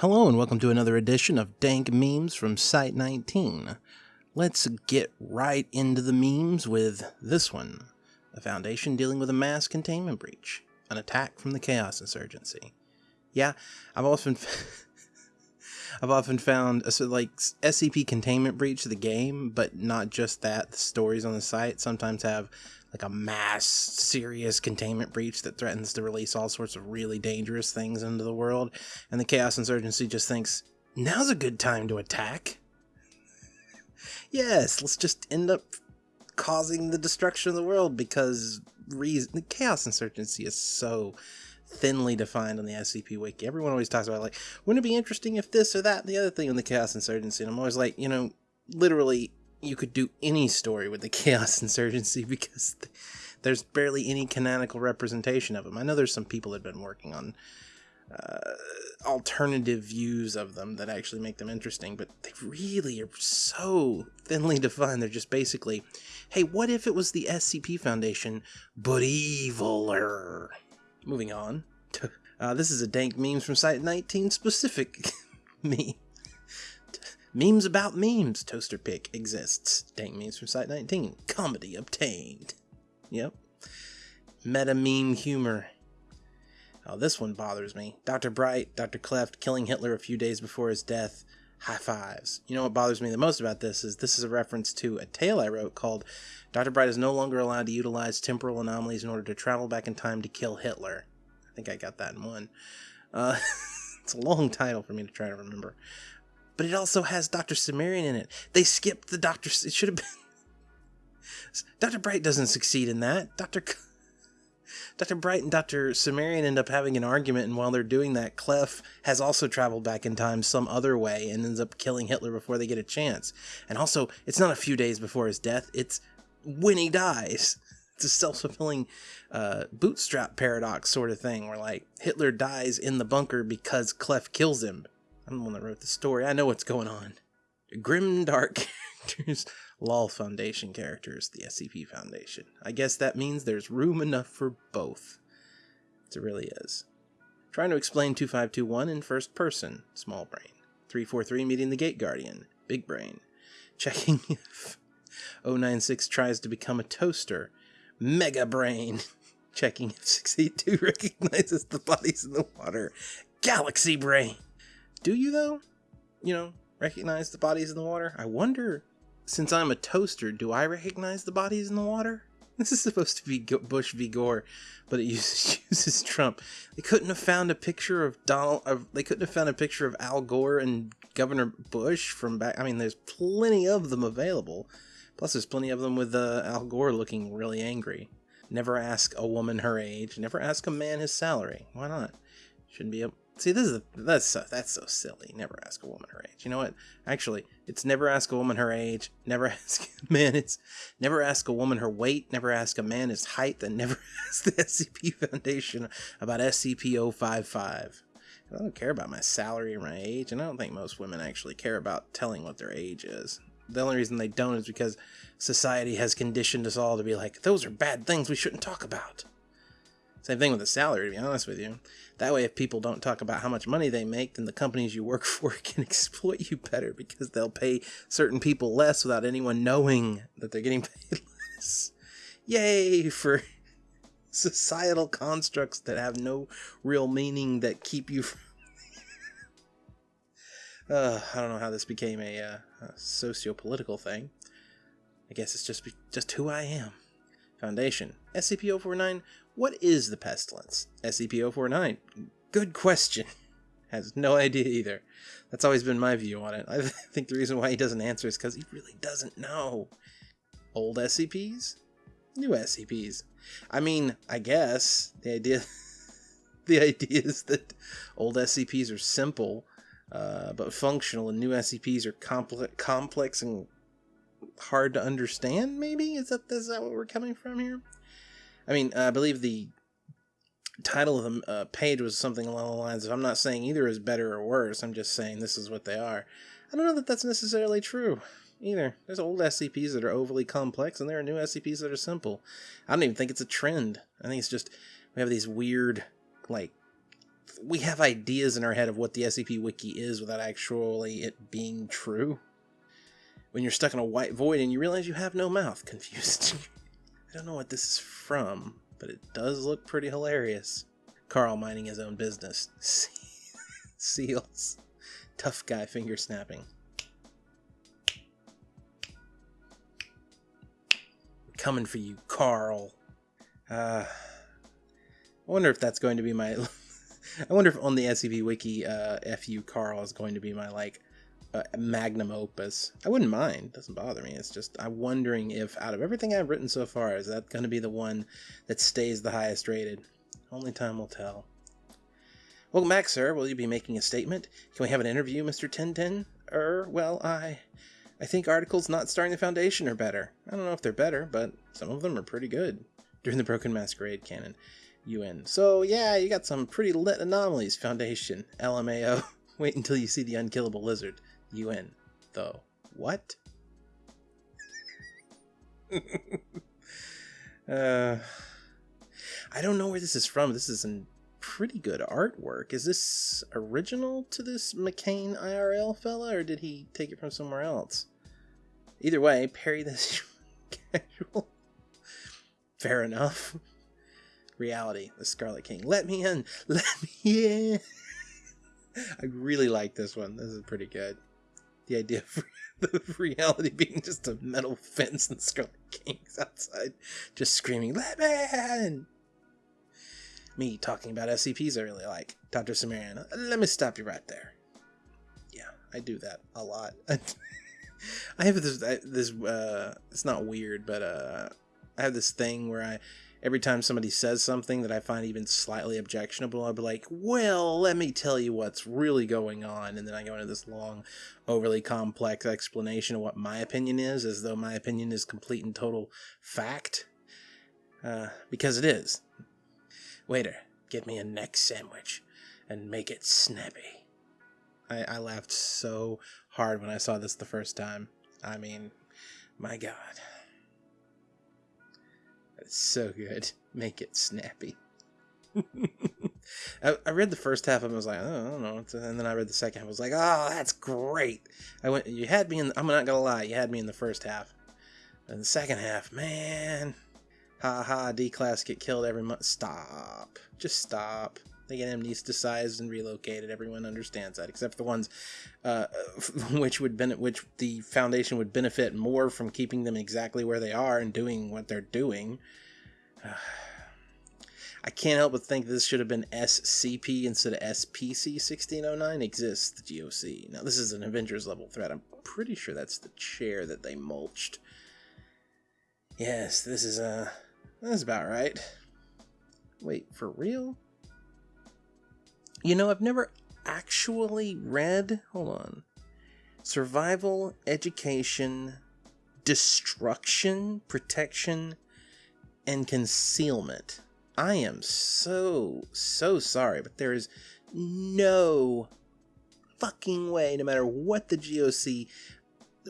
Hello and welcome to another edition of Dank Memes from Site 19. Let's get right into the memes with this one. A foundation dealing with a mass containment breach. An attack from the Chaos Insurgency. Yeah, I've often I've often found a like SCP containment breach the game, but not just that. The stories on the site sometimes have like a mass serious containment breach that threatens to release all sorts of really dangerous things into the world and the chaos insurgency just thinks now's a good time to attack yes let's just end up causing the destruction of the world because reason the chaos insurgency is so thinly defined on the SCP wiki. Everyone always talks about like, wouldn't it be interesting if this or that, the other thing on the Chaos Insurgency? And I'm always like, you know, literally you could do any story with the Chaos Insurgency because there's barely any canonical representation of them. I know there's some people that have been working on uh, alternative views of them that actually make them interesting, but they really are so thinly defined. They're just basically, hey, what if it was the SCP Foundation, but eviler? Moving on. Uh, this is a dank memes from Site 19 specific me. Memes about memes. Toaster pick exists. Dank memes from Site 19. Comedy obtained. Yep. Meta meme humor. Oh, this one bothers me. Dr. Bright, Dr. Clef killing Hitler a few days before his death. High fives. You know what bothers me the most about this is this is a reference to a tale I wrote called Dr. Bright is no longer allowed to utilize temporal anomalies in order to travel back in time to kill Hitler. I think I got that in one. Uh, it's a long title for me to try to remember but it also has Dr. Cimmerian in it. They skipped the Dr. It should have been. Dr. Bright doesn't succeed in that. Dr. Dr. Bright and Dr. Cimmerian end up having an argument, and while they're doing that, Clef has also traveled back in time some other way and ends up killing Hitler before they get a chance. And also, it's not a few days before his death, it's when he dies. It's a self fulfilling uh, bootstrap paradox sort of thing, where like Hitler dies in the bunker because Clef kills him. I'm the one that wrote the story. I know what's going on. Grim dark characters, LOL Foundation characters, the SCP Foundation. I guess that means there's room enough for both. It really is. Trying to explain 2521 in first person, small brain. 343 meeting the Gate Guardian, big brain. Checking if 096 tries to become a toaster, mega brain. Checking if 682 recognizes the bodies in the water, galaxy brain. Do you, though? You know, recognize the bodies in the water? I wonder, since I'm a toaster, do I recognize the bodies in the water? This is supposed to be Bush v. Gore, but it uses, uses Trump. They couldn't have found a picture of Donald. Of, they couldn't have found a picture of Al Gore and Governor Bush from back. I mean, there's plenty of them available. Plus, there's plenty of them with uh, Al Gore looking really angry. Never ask a woman her age. Never ask a man his salary. Why not? Shouldn't be a See, this is a, that's so, that's so silly. Never ask a woman her age. You know what? Actually, it's never ask a woman her age. Never ask a man it's never ask a woman her weight. Never ask a man his height. And never ask the SCP Foundation about SCP-055. I don't care about my salary or my age, and I don't think most women actually care about telling what their age is. The only reason they don't is because society has conditioned us all to be like, those are bad things we shouldn't talk about. Same thing with the salary, to be honest with you. That way, if people don't talk about how much money they make, then the companies you work for can exploit you better because they'll pay certain people less without anyone knowing that they're getting paid less. Yay for societal constructs that have no real meaning that keep you from. uh, I don't know how this became a, uh, a socio-political thing. I guess it's just just who I am. Foundation. SCP-049 what is the pestilence? SCP-049. Good question. Has no idea either. That's always been my view on it. I think the reason why he doesn't answer is because he really doesn't know. Old SCPs? New SCPs. I mean, I guess the idea the idea is that old SCPs are simple uh, but functional, and new SCPs are complex, complex and hard to understand. Maybe is that is that what we're coming from here? I mean, I believe the title of the uh, page was something along the lines of I'm not saying either is better or worse, I'm just saying this is what they are. I don't know that that's necessarily true either. There's old SCPs that are overly complex, and there are new SCPs that are simple. I don't even think it's a trend. I think it's just we have these weird, like, we have ideas in our head of what the SCP Wiki is without actually it being true. When you're stuck in a white void and you realize you have no mouth, confused. Don't know what this is from, but it does look pretty hilarious. Carl minding his own business. Seals. Tough guy finger snapping. Coming for you, Carl. Uh, I wonder if that's going to be my. I wonder if on the SCP Wiki, uh, "fu Carl" is going to be my like magnum opus. I wouldn't mind; it doesn't bother me. It's just I'm wondering if out of everything I've written so far, is that going to be the one that stays the highest rated? Only time will tell. Welcome back, sir. Will you be making a statement? Can we have an interview, Mister Ten? Er, well, I. I think articles not starring the Foundation are better. I don't know if they're better, but some of them are pretty good. During the Broken Masquerade canon. UN. So, yeah, you got some pretty lit anomalies, Foundation. LMAO. Wait until you see the unkillable lizard. UN. Though. What? uh, I don't know where this is from. This is in pretty good artwork. Is this original to this McCain IRL fella, or did he take it from somewhere else? Either way, parry this casual. Fair enough. Reality, the Scarlet King. Let me in! Let me in! I really like this one. This is pretty good. The idea of the reality being just a metal fence and Scarlet King's outside just screaming, Let me in! Me talking about SCPs I really like. Dr. Cimmerian, let me stop you right there. Yeah, I do that a lot. I have this, this, uh, it's not weird, but, uh, I have this thing where I, every time somebody says something that I find even slightly objectionable, I'll be like, well, let me tell you what's really going on. And then I go into this long, overly complex explanation of what my opinion is, as though my opinion is complete and total fact. Uh, because it is. Waiter, get me a neck sandwich and make it snappy. I, I laughed so hard when I saw this the first time. I mean, my god. So good. Make it snappy. I, I, read the first half of it, I was like, oh, I don't know. And then I read the second half, I was like, oh, that's great. I went, you had me in, I'm not gonna lie, you had me in the first half. And the second half, man, Ha ha, D-Class get killed every month. Stop. Just stop. They get amnesticized and relocated. Everyone understands that, except the ones uh, which would benefit, which the Foundation would benefit more from keeping them exactly where they are and doing what they're doing. I can't help but think this should have been SCP instead of SPC 1609 exists, the GOC. Now, this is an Avengers level threat. I'm pretty sure that's the chair that they mulched. Yes, this is, uh, that's about right. Wait, for real? You know, I've never actually read. Hold on. Survival, education, destruction, protection, and concealment. I am so, so sorry, but there is no fucking way, no matter what the GOC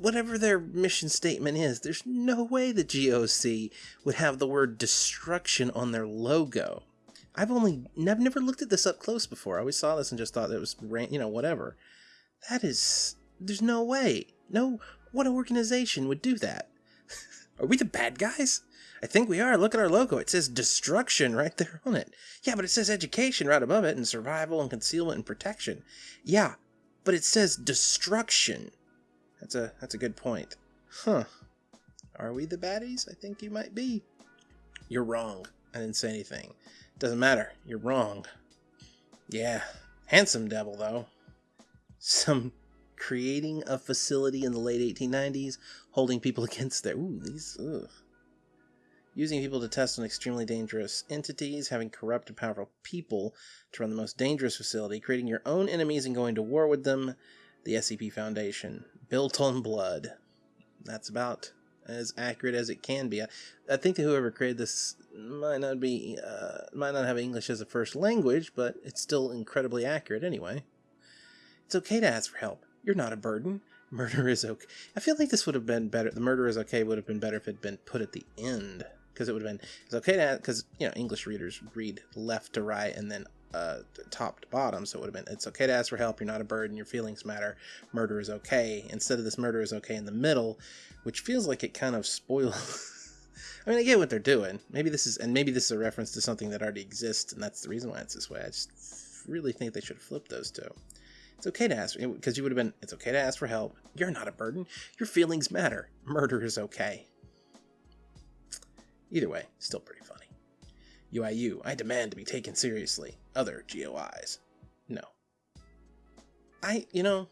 whatever their mission statement is, there's no way the GOC would have the word destruction on their logo. I've only, I've never looked at this up close before. I always saw this and just thought it was, you know, whatever. That is, there's no way. No, what organization would do that? are we the bad guys? I think we are. Look at our logo. It says destruction right there on it. Yeah, but it says education right above it and survival and concealment and protection. Yeah, but it says destruction. That's a that's a good point. Huh. Are we the baddies? I think you might be. You're wrong. I didn't say anything. Doesn't matter. You're wrong. Yeah. Handsome devil, though. Some creating a facility in the late 1890s, holding people against their. Ooh, these. Ugh. Using people to test on extremely dangerous entities, having corrupt and powerful people to run the most dangerous facility, creating your own enemies and going to war with them, the SCP Foundation, built on blood. That's about as accurate as it can be. I, I think that whoever created this might not be, uh, might not have English as a first language, but it's still incredibly accurate anyway. It's okay to ask for help. You're not a burden. Murder is okay. I feel like this would have been better. The murder is okay would have been better if it had been put at the end because it would have been it's okay to because you know English readers read left to right and then uh, top to bottom. So it would have been it's okay to ask for help. You're not a burden. Your feelings matter. Murder is okay. Instead of this murder is okay in the middle, which feels like it kind of spoils. I mean, I get what they're doing. Maybe this is, and maybe this is a reference to something that already exists, and that's the reason why it's this way. I just really think they should flip those two. It's okay to ask, because you would have been, it's okay to ask for help. You're not a burden. Your feelings matter. Murder is okay. Either way, still pretty funny. UIU, I demand to be taken seriously. Other GOIs. No. I, you know,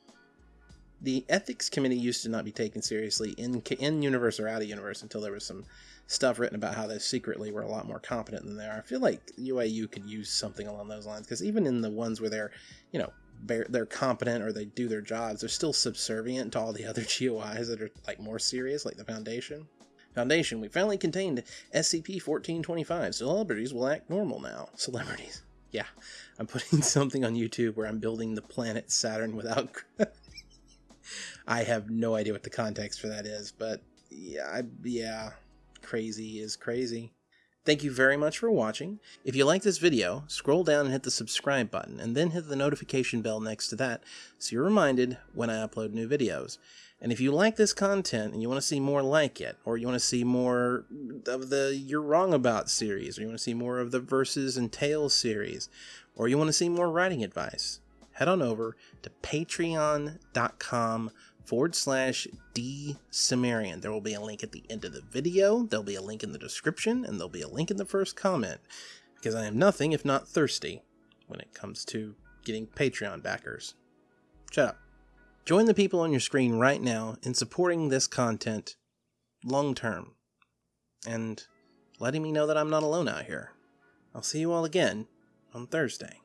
the ethics committee used to not be taken seriously in in universe or out of universe until there was some stuff written about how they secretly were a lot more competent than they are. I feel like UIU could use something along those lines because even in the ones where they're, you know, they're competent or they do their jobs, they're still subservient to all the other GOIs that are like more serious, like the Foundation. Foundation, we finally contained SCP-1425. Celebrities will act normal now. Celebrities. Yeah, I'm putting something on YouTube where I'm building the planet Saturn without I have no idea what the context for that is, but yeah, I, yeah, crazy is crazy. Thank you very much for watching. If you like this video, scroll down and hit the subscribe button, and then hit the notification bell next to that so you're reminded when I upload new videos. And if you like this content and you want to see more like it, or you want to see more of the You're Wrong About series, or you want to see more of the Verses and Tales series, or you want to see more writing advice, head on over to patreon.com forward slash D Cimmerian. There will be a link at the end of the video, there'll be a link in the description, and there'll be a link in the first comment. Because I am nothing if not thirsty when it comes to getting Patreon backers. Shut up. Join the people on your screen right now in supporting this content long term and letting me know that I'm not alone out here. I'll see you all again on Thursday.